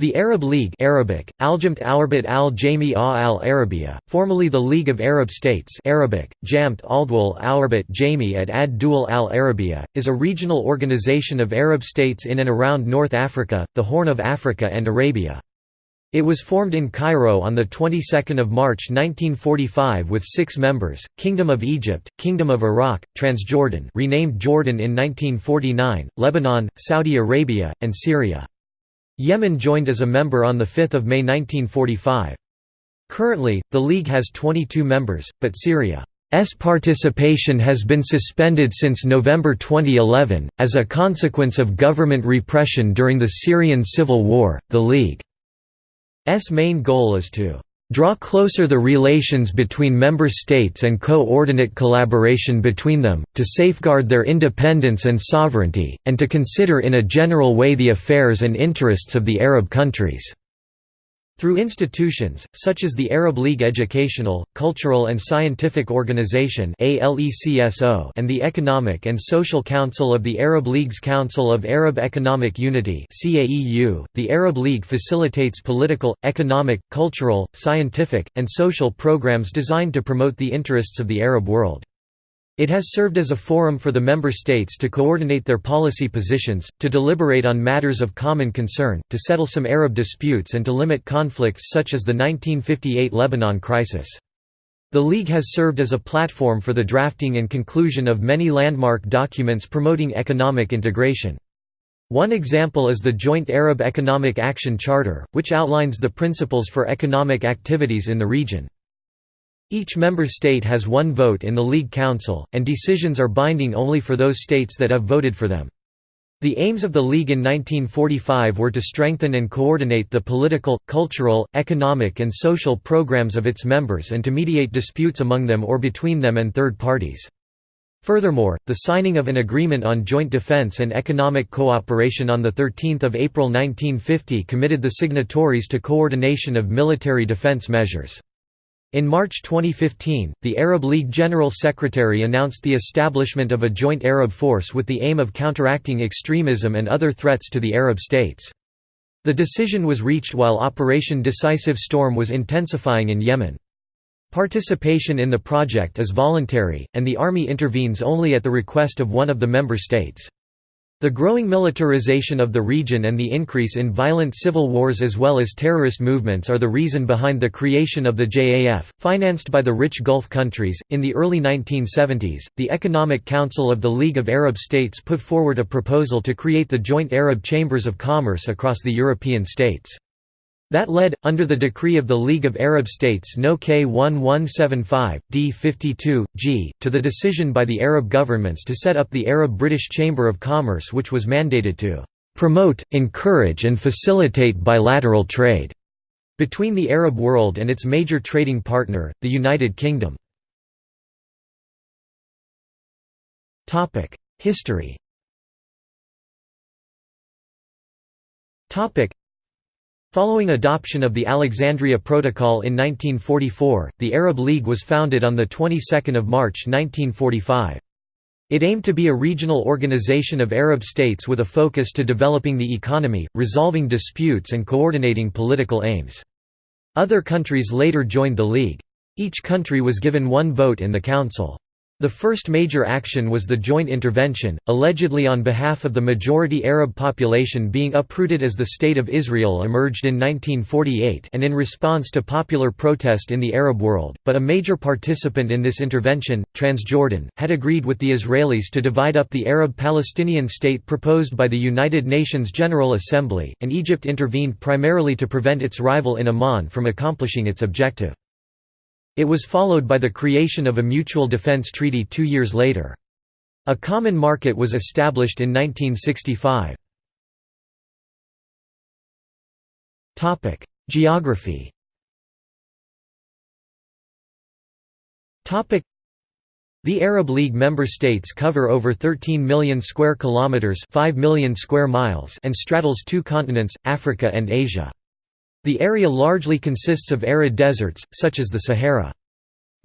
The Arab League Arabic, Aljamt Alarbit al al Arabia, formerly the League of Arab States Arabic, Jamt Aldwal Alarbit Jami at Ad Dul al Arabia, is a regional organization of Arab states in and around North Africa, the Horn of Africa and Arabia. It was formed in Cairo on the 22nd of March 1945 with 6 members: Kingdom of Egypt, Kingdom of Iraq, Transjordan, renamed Jordan in 1949, Lebanon, Saudi Arabia, and Syria. Yemen joined as a member on 5 May 1945. Currently, the League has 22 members, but Syria's participation has been suspended since November 2011. As a consequence of government repression during the Syrian civil war, the League's main goal is to draw closer the relations between member states and coordinate collaboration between them, to safeguard their independence and sovereignty, and to consider in a general way the affairs and interests of the Arab countries. Through institutions, such as the Arab League Educational, Cultural and Scientific Organization and the Economic and Social Council of the Arab League's Council of Arab Economic Unity the Arab League facilitates political, economic, cultural, scientific, and social programs designed to promote the interests of the Arab world. It has served as a forum for the member states to coordinate their policy positions, to deliberate on matters of common concern, to settle some Arab disputes and to limit conflicts such as the 1958 Lebanon crisis. The League has served as a platform for the drafting and conclusion of many landmark documents promoting economic integration. One example is the Joint Arab Economic Action Charter, which outlines the principles for economic activities in the region. Each member state has one vote in the League Council, and decisions are binding only for those states that have voted for them. The aims of the League in 1945 were to strengthen and coordinate the political, cultural, economic and social programs of its members and to mediate disputes among them or between them and third parties. Furthermore, the signing of an agreement on joint defense and economic cooperation on 13 April 1950 committed the signatories to coordination of military defense measures. In March 2015, the Arab League General Secretary announced the establishment of a joint Arab force with the aim of counteracting extremism and other threats to the Arab states. The decision was reached while Operation Decisive Storm was intensifying in Yemen. Participation in the project is voluntary, and the army intervenes only at the request of one of the member states. The growing militarization of the region and the increase in violent civil wars as well as terrorist movements are the reason behind the creation of the JAF, financed by the rich Gulf countries. In the early 1970s, the Economic Council of the League of Arab States put forward a proposal to create the joint Arab chambers of commerce across the European states. That led, under the decree of the League of Arab States No. K1175, D 52, G, to the decision by the Arab governments to set up the Arab-British Chamber of Commerce which was mandated to "...promote, encourage and facilitate bilateral trade." between the Arab world and its major trading partner, the United Kingdom. History Following adoption of the Alexandria Protocol in 1944, the Arab League was founded on the 22nd of March 1945. It aimed to be a regional organization of Arab states with a focus to developing the economy, resolving disputes and coordinating political aims. Other countries later joined the League. Each country was given one vote in the Council. The first major action was the joint intervention, allegedly on behalf of the majority Arab population being uprooted as the State of Israel emerged in 1948 and in response to popular protest in the Arab world, but a major participant in this intervention, Transjordan, had agreed with the Israelis to divide up the Arab-Palestinian state proposed by the United Nations General Assembly, and Egypt intervened primarily to prevent its rival in Amman from accomplishing its objective. It was followed by the creation of a mutual defense treaty two years later. A common market was established in 1965. Geography the Arab League member states cover over 13 million square kilometers, 5 million square miles, and straddles two continents, Africa and Asia. The area largely consists of arid deserts, such as the Sahara.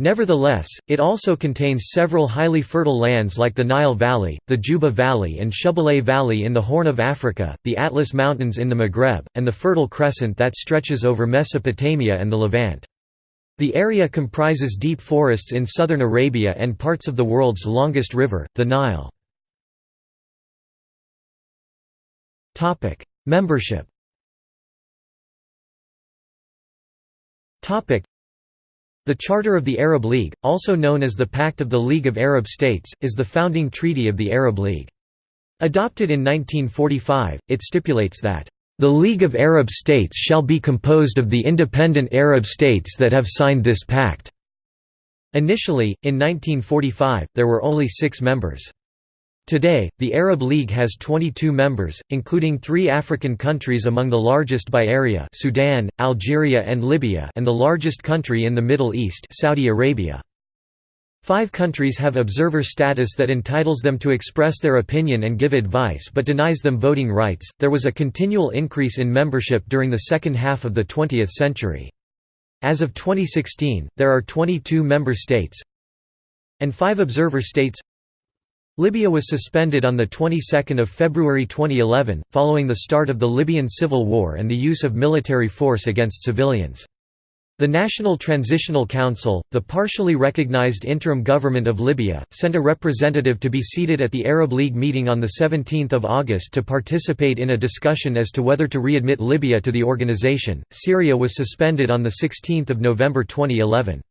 Nevertheless, it also contains several highly fertile lands like the Nile Valley, the Juba Valley and Shabelle Valley in the Horn of Africa, the Atlas Mountains in the Maghreb, and the Fertile Crescent that stretches over Mesopotamia and the Levant. The area comprises deep forests in southern Arabia and parts of the world's longest river, the Nile. Membership the Charter of the Arab League, also known as the Pact of the League of Arab States, is the founding treaty of the Arab League. Adopted in 1945, it stipulates that, "...the League of Arab States shall be composed of the independent Arab states that have signed this pact." Initially, in 1945, there were only six members. Today, the Arab League has 22 members, including three African countries among the largest by area Sudan, Algeria and Libya and the largest country in the Middle East Saudi Arabia. Five countries have observer status that entitles them to express their opinion and give advice but denies them voting rights. There was a continual increase in membership during the second half of the 20th century. As of 2016, there are 22 member states and five observer states Libya was suspended on the 22nd of February 2011 following the start of the Libyan civil war and the use of military force against civilians. The National Transitional Council, the partially recognized interim government of Libya, sent a representative to be seated at the Arab League meeting on 17 August to participate in a discussion as to whether to readmit Libya to the organization. Syria was suspended on 16 November 2011.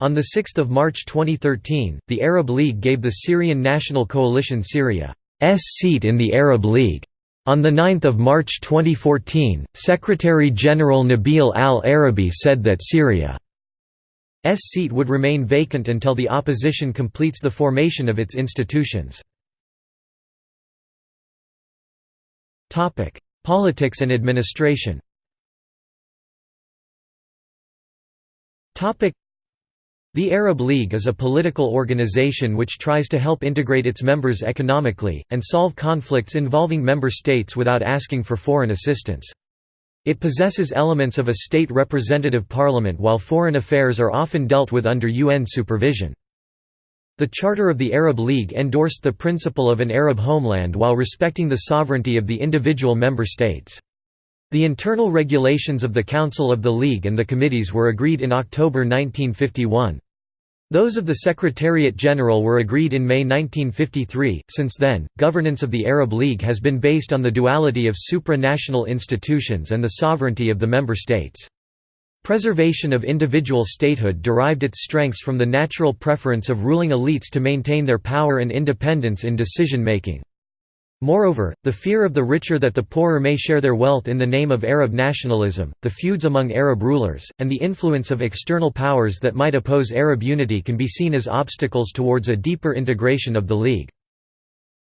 On 6 March 2013, the Arab League gave the Syrian National Coalition Syria's seat in the Arab League. On 9 March 2014, Secretary-General Nabil al-Arabi said that Syria's seat would remain vacant until the opposition completes the formation of its institutions. Politics and administration the Arab League is a political organization which tries to help integrate its members economically, and solve conflicts involving member states without asking for foreign assistance. It possesses elements of a state representative parliament while foreign affairs are often dealt with under UN supervision. The Charter of the Arab League endorsed the principle of an Arab homeland while respecting the sovereignty of the individual member states. The internal regulations of the Council of the League and the committees were agreed in October 1951. Those of the Secretariat General were agreed in May 1953. Since then, governance of the Arab League has been based on the duality of supranational institutions and the sovereignty of the member states. Preservation of individual statehood derived its strengths from the natural preference of ruling elites to maintain their power and independence in decision-making. Moreover, the fear of the richer that the poorer may share their wealth in the name of Arab nationalism, the feuds among Arab rulers, and the influence of external powers that might oppose Arab unity can be seen as obstacles towards a deeper integration of the League.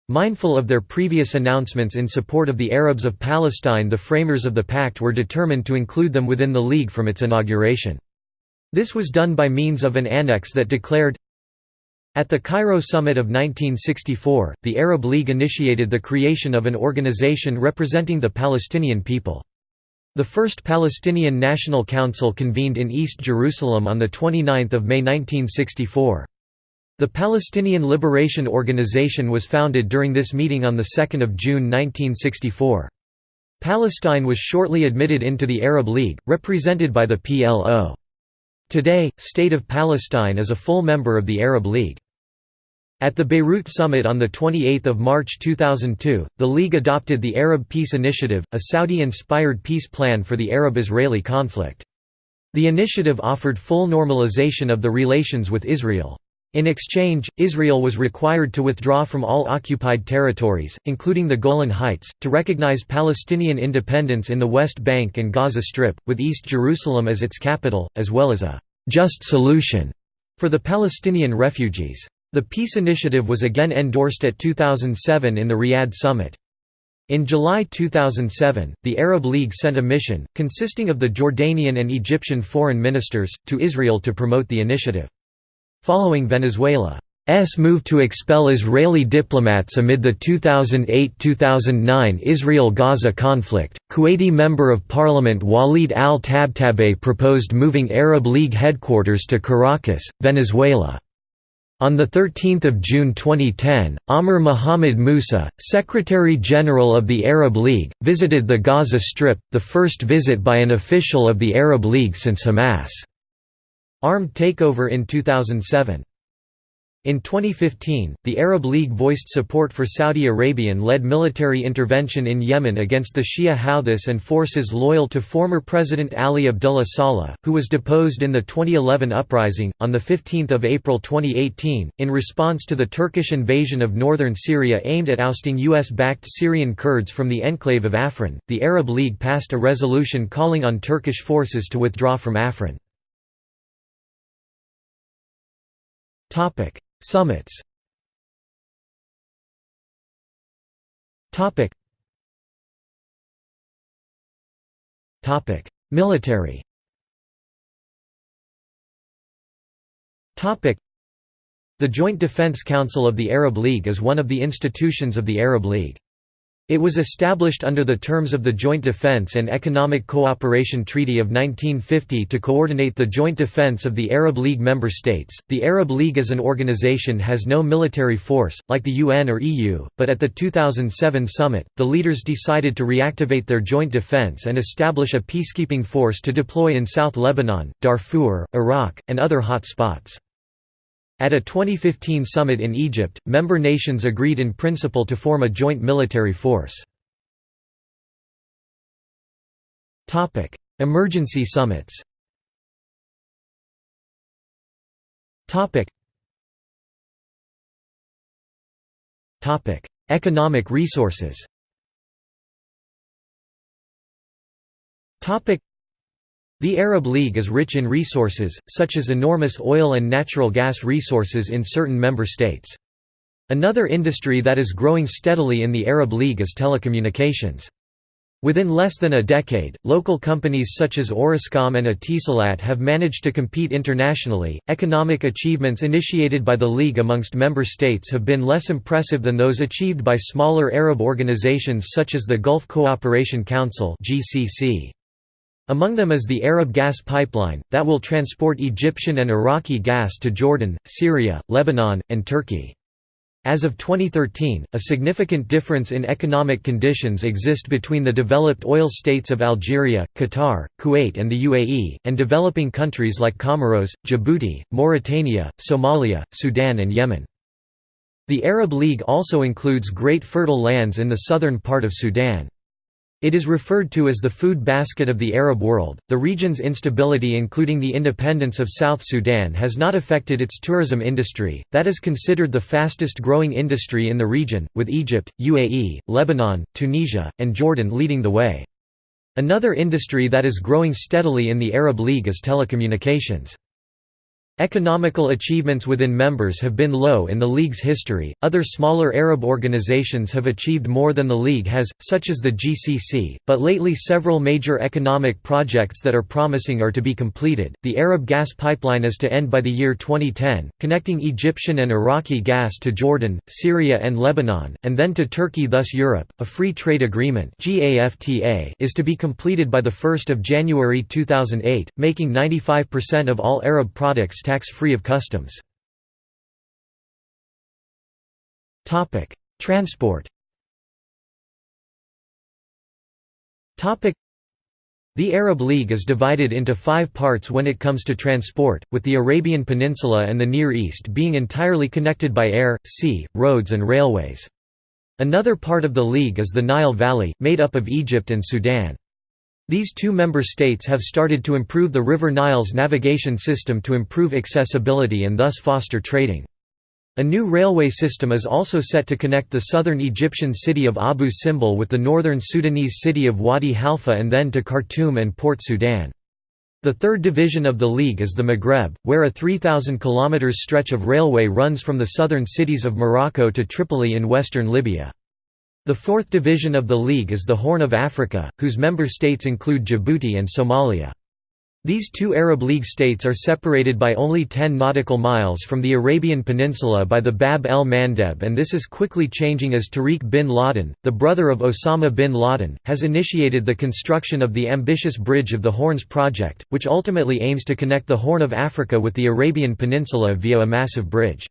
Mindful of their previous announcements in support of the Arabs of Palestine the framers of the pact were determined to include them within the League from its inauguration. This was done by means of an annex that declared, at the Cairo Summit of 1964, the Arab League initiated the creation of an organization representing the Palestinian people. The first Palestinian National Council convened in East Jerusalem on 29 May 1964. The Palestinian Liberation Organization was founded during this meeting on 2 June 1964. Palestine was shortly admitted into the Arab League, represented by the PLO. Today, State of Palestine is a full member of the Arab League. At the Beirut summit on 28 March 2002, the League adopted the Arab Peace Initiative, a Saudi-inspired peace plan for the Arab-Israeli conflict. The initiative offered full normalization of the relations with Israel. In exchange, Israel was required to withdraw from all occupied territories, including the Golan Heights, to recognize Palestinian independence in the West Bank and Gaza Strip, with East Jerusalem as its capital, as well as a «just solution» for the Palestinian refugees. The peace initiative was again endorsed at 2007 in the Riyadh summit. In July 2007, the Arab League sent a mission, consisting of the Jordanian and Egyptian foreign ministers, to Israel to promote the initiative. Following Venezuela's move to expel Israeli diplomats amid the 2008–2009 Israel–Gaza conflict, Kuwaiti Member of Parliament Walid al-Tabtabei proposed moving Arab League headquarters to Caracas, Venezuela. On 13 June 2010, Amr Mohammed Musa, Secretary-General of the Arab League, visited the Gaza Strip, the first visit by an official of the Arab League since Hamas' armed takeover in 2007. In 2015, the Arab League voiced support for Saudi Arabian-led military intervention in Yemen against the Shia Houthis and forces loyal to former President Ali Abdullah Saleh, who was deposed in the 2011 uprising. On 15 April 2018, in response to the Turkish invasion of northern Syria aimed at ousting US-backed Syrian Kurds from the enclave of Afrin, the Arab League passed a resolution calling on Turkish forces to withdraw from Afrin. Topic Topic. Military. The Joint Defense Council of the Arab League is one of the institutions of the Arab League. It was established under the terms of the Joint Defense and Economic Cooperation Treaty of 1950 to coordinate the joint defense of the Arab League member states. The Arab League as an organization has no military force, like the UN or EU, but at the 2007 summit, the leaders decided to reactivate their joint defense and establish a peacekeeping force to deploy in South Lebanon, Darfur, Iraq, and other hot spots. At a 2015 summit in Egypt, member nations agreed in principle to form a joint military force. Emergency summits Economic resources the Arab League is rich in resources, such as enormous oil and natural gas resources in certain member states. Another industry that is growing steadily in the Arab League is telecommunications. Within less than a decade, local companies such as Orascom and Etisalat have managed to compete internationally. Economic achievements initiated by the League amongst member states have been less impressive than those achieved by smaller Arab organizations such as the Gulf Cooperation Council (GCC). Among them is the Arab gas pipeline, that will transport Egyptian and Iraqi gas to Jordan, Syria, Lebanon, and Turkey. As of 2013, a significant difference in economic conditions exist between the developed oil states of Algeria, Qatar, Kuwait and the UAE, and developing countries like Comoros, Djibouti, Mauritania, Somalia, Sudan and Yemen. The Arab League also includes great fertile lands in the southern part of Sudan. It is referred to as the food basket of the Arab world. The region's instability, including the independence of South Sudan, has not affected its tourism industry, that is considered the fastest growing industry in the region, with Egypt, UAE, Lebanon, Tunisia, and Jordan leading the way. Another industry that is growing steadily in the Arab League is telecommunications. Economical achievements within members have been low in the League's history. Other smaller Arab organizations have achieved more than the League has, such as the GCC, but lately several major economic projects that are promising are to be completed. The Arab gas pipeline is to end by the year 2010, connecting Egyptian and Iraqi gas to Jordan, Syria, and Lebanon, and then to Turkey, thus Europe. A free trade agreement is to be completed by the 1st of January 2008, making 95% of all Arab products tax-free of customs. Transport the Arab League is divided into five parts when it comes to transport, with the Arabian Peninsula and the Near East being entirely connected by air, sea, roads and railways. Another part of the League is the Nile Valley, made up of Egypt and Sudan. These two member states have started to improve the River Nile's navigation system to improve accessibility and thus foster trading. A new railway system is also set to connect the southern Egyptian city of Abu Simbel with the northern Sudanese city of Wadi Halfa and then to Khartoum and Port Sudan. The third division of the League is the Maghreb, where a 3,000 km stretch of railway runs from the southern cities of Morocco to Tripoli in western Libya. The fourth division of the League is the Horn of Africa, whose member states include Djibouti and Somalia. These two Arab League states are separated by only 10 nautical miles from the Arabian Peninsula by the Bab el Mandeb and this is quickly changing as Tariq bin Laden, the brother of Osama bin Laden, has initiated the construction of the ambitious Bridge of the Horns project, which ultimately aims to connect the Horn of Africa with the Arabian Peninsula via a massive bridge.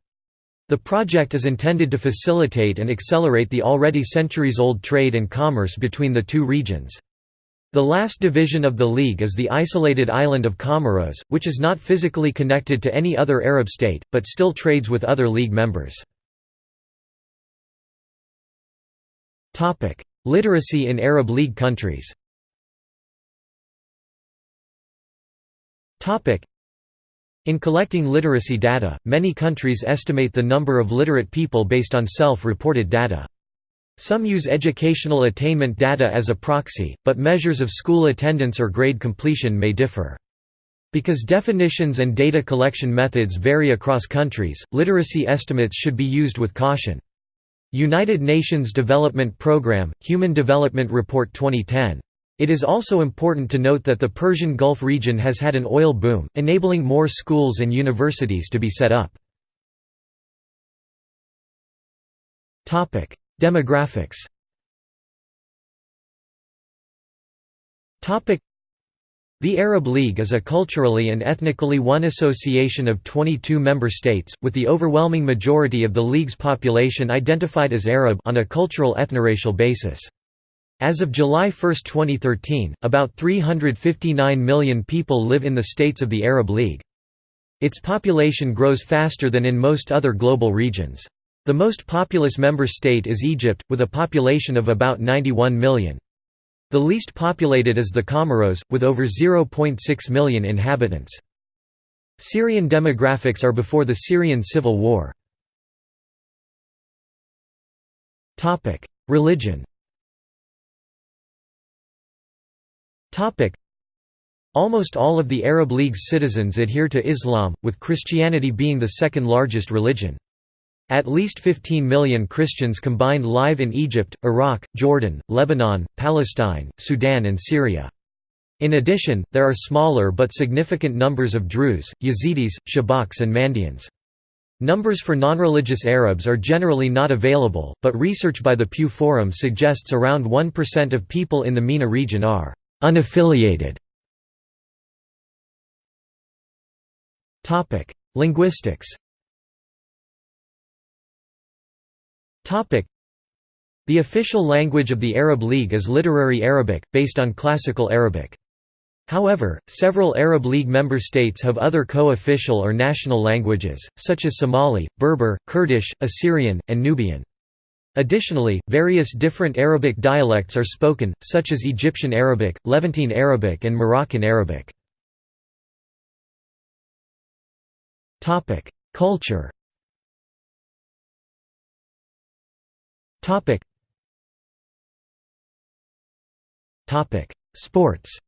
The project is intended to facilitate and accelerate the already centuries-old trade and commerce between the two regions. The last division of the League is the isolated island of Comoros, which is not physically connected to any other Arab state, but still trades with other League members. Literacy in Arab League countries In collecting literacy data, many countries estimate the number of literate people based on self-reported data. Some use educational attainment data as a proxy, but measures of school attendance or grade completion may differ. Because definitions and data collection methods vary across countries, literacy estimates should be used with caution. United Nations Development Programme, Human Development Report 2010. It is also important to note that the Persian Gulf region has had an oil boom, enabling more schools and universities to be set up. Demographics the Arab League is a culturally and ethnically one association of 22 member states, with the overwhelming majority of the League's population identified as Arab on a cultural ethnoracial basis. As of July 1, 2013, about 359 million people live in the states of the Arab League. Its population grows faster than in most other global regions. The most populous member state is Egypt, with a population of about 91 million. The least populated is the Comoros, with over 0.6 million inhabitants. Syrian demographics are before the Syrian civil war. Religion Almost all of the Arab League's citizens adhere to Islam, with Christianity being the second largest religion. At least 15 million Christians combined live in Egypt, Iraq, Jordan, Lebanon, Palestine, Sudan and Syria. In addition, there are smaller but significant numbers of Druze, Yazidis, Shabaks and Mandaeans. Numbers for non-religious Arabs are generally not available, but research by the Pew Forum suggests around 1% of people in the MENA region are unaffiliated. Linguistics The official language of the Arab League is literary Arabic, based on Classical Arabic. However, several Arab League member states have other co-official or national languages, such as Somali, Berber, Kurdish, Assyrian, and Nubian. Additionally, various different Arabic dialects are spoken, such as Egyptian Arabic, Levantine Arabic and Moroccan Arabic. Culture Sports.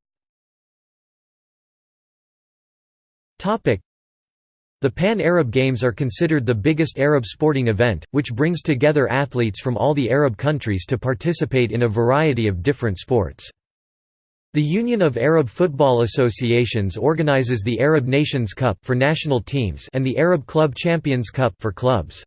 The Pan-Arab Games are considered the biggest Arab sporting event, which brings together athletes from all the Arab countries to participate in a variety of different sports. The Union of Arab Football Associations organizes the Arab Nations Cup for national teams and the Arab Club Champions Cup for clubs.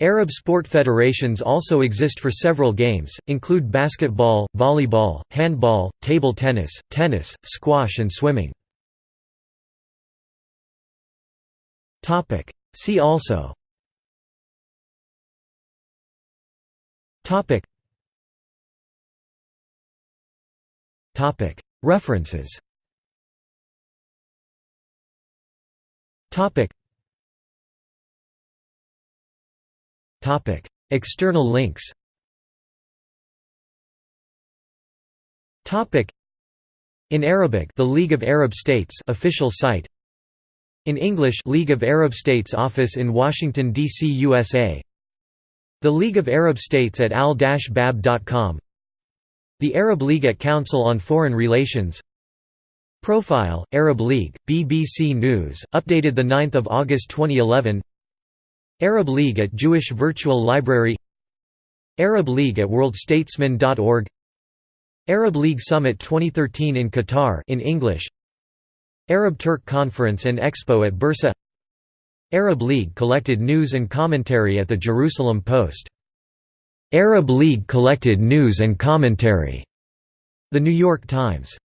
Arab sport federations also exist for several games, include basketball, volleyball, handball, table tennis, tennis, squash and swimming. See also. References. Topic: External links. Topic: In Arabic, the League of Arab States official site. In English, League of Arab States office in Washington D.C., USA. The League of Arab States at al-bab.com. The Arab League at Council on Foreign Relations. Profile, Arab League, BBC News, updated 9 August 2011 Arab League at Jewish Virtual Library Arab League at worldstatesman.org Arab League Summit 2013 in Qatar in English Arab-Turk Conference and Expo at Bursa Arab League collected news and commentary at the Jerusalem Post. Arab League collected news and commentary. The New York Times